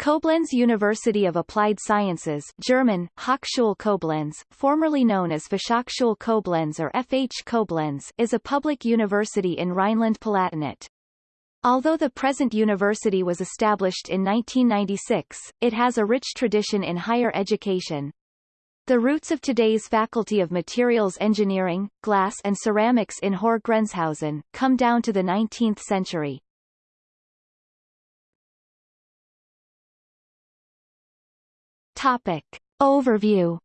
Koblenz University of Applied Sciences German, Hochschule Koblenz, formerly known as Fachhochschule Koblenz or FH Koblenz is a public university in Rhineland-Palatinate. Although the present university was established in 1996, it has a rich tradition in higher education. The roots of today's Faculty of Materials Engineering, Glass and Ceramics in Höhr-Grenzhausen, come down to the 19th century. Topic. Overview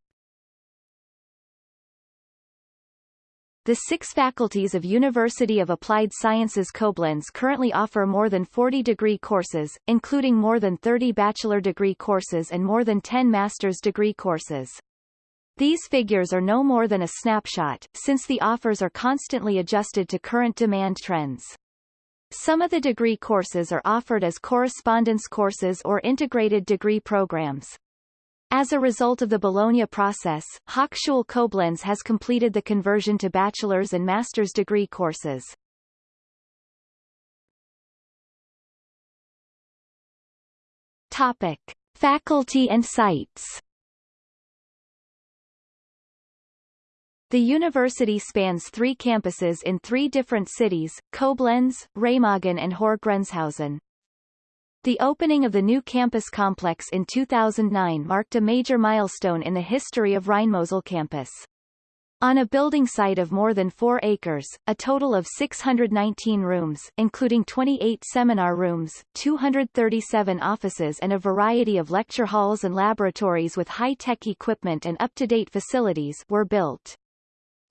The six faculties of University of Applied Sciences Koblenz currently offer more than 40 degree courses, including more than 30 bachelor degree courses and more than 10 master's degree courses. These figures are no more than a snapshot, since the offers are constantly adjusted to current demand trends. Some of the degree courses are offered as correspondence courses or integrated degree programs. As a result of the Bologna process, Hochschule Koblenz has completed the conversion to bachelor's and master's degree courses. Topic. Faculty and sites The university spans three campuses in three different cities, Koblenz, Remagen and Höhr-Grenzhausen. The opening of the new campus complex in 2009 marked a major milestone in the history of Rheinmosel campus. On a building site of more than 4 acres, a total of 619 rooms including 28 seminar rooms, 237 offices and a variety of lecture halls and laboratories with high-tech equipment and up-to-date facilities were built.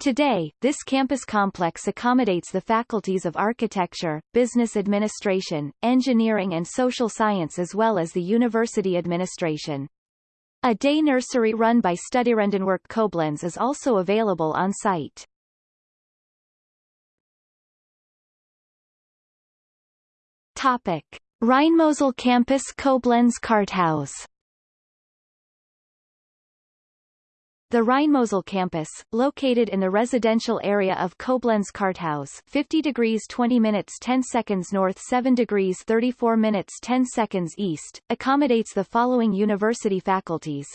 Today, this campus complex accommodates the faculties of architecture, business administration, engineering and social science as well as the university administration. A day nursery run by Studierendenwerk Koblenz is also available on site. Topic. Rheinmosel Campus Koblenz Karthaus The Rheinmosel campus, located in the residential area of Koblenz Karthaus 50 degrees 20 minutes 10 seconds north 7 degrees 34 minutes 10 seconds east, accommodates the following university faculties.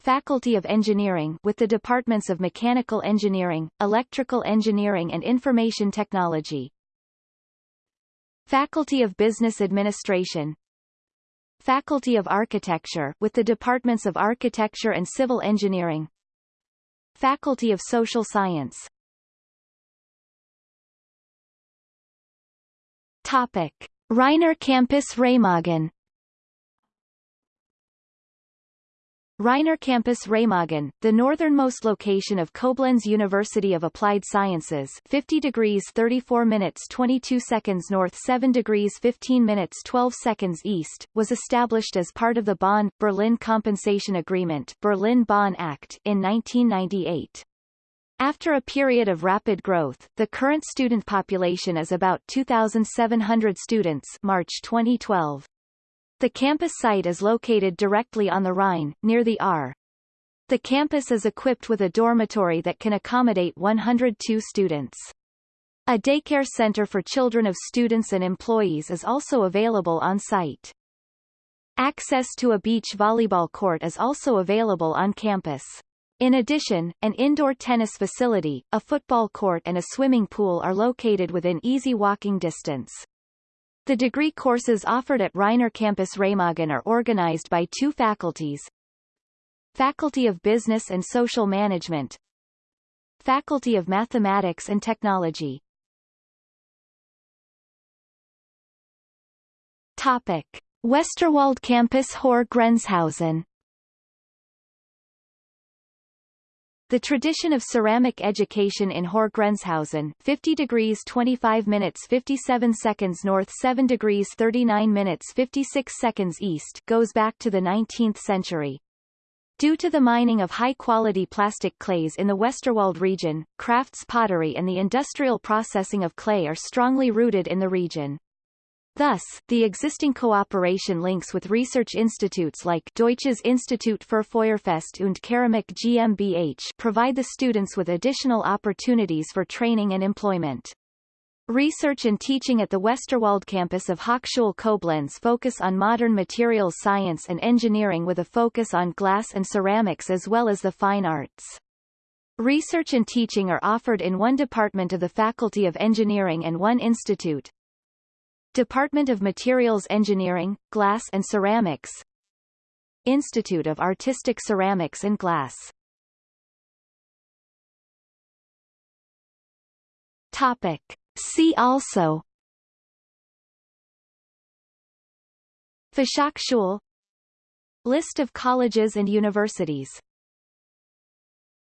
Faculty of Engineering with the departments of Mechanical Engineering, Electrical Engineering and Information Technology. Faculty of Business Administration, Faculty of Architecture with the departments of Architecture and Civil Engineering. Faculty of Social Science. Topic. RheinAhr Campus Remagen RheinAhr Campus Remagen, the northernmost location of Koblenz University of Applied Sciences 50 degrees 34 minutes 22 seconds north 7 degrees 15 minutes 12 seconds east, was established as part of the Bonn-Berlin Compensation Agreement Berlin-Bonn Act in 1998. After a period of rapid growth, the current student population is about 2,700 students March 2012. The campus site is located directly on the Rhine, near the Ahr. The campus is equipped with a dormitory that can accommodate 102 students. A daycare center for children of students and employees is also available on site. Access to a beach volleyball court is also available on campus. In addition, an indoor tennis facility, a football court and a swimming pool are located within easy walking distance. The degree courses offered at RheinAhr Campus Remagen are organized by two faculties. Faculty of Business and Social Management Faculty of Mathematics and Technology Topic. Westerwald Campus Grenzhausen The tradition of ceramic education in Höhr-Grenzhausen 50 degrees 25 minutes 57 seconds north 7 degrees 39 minutes 56 seconds east goes back to the 19th century. Due to the mining of high-quality plastic clays in the Westerwald region, crafts pottery and the industrial processing of clay are strongly rooted in the region. Thus, the existing cooperation links with research institutes like Deutsches Institut für Feuerfest und Keramik GmbH provide the students with additional opportunities for training and employment. Research and teaching at the Westerwald campus of Hochschule Koblenz focus on modern materials science and engineering with a focus on glass and ceramics as well as the fine arts. Research and teaching are offered in one department of the Faculty of Engineering and one institute. Department of Materials Engineering, Glass and Ceramics. Institute of Artistic Ceramics and Glass. Topic. See also. Fachhochschule List of colleges and universities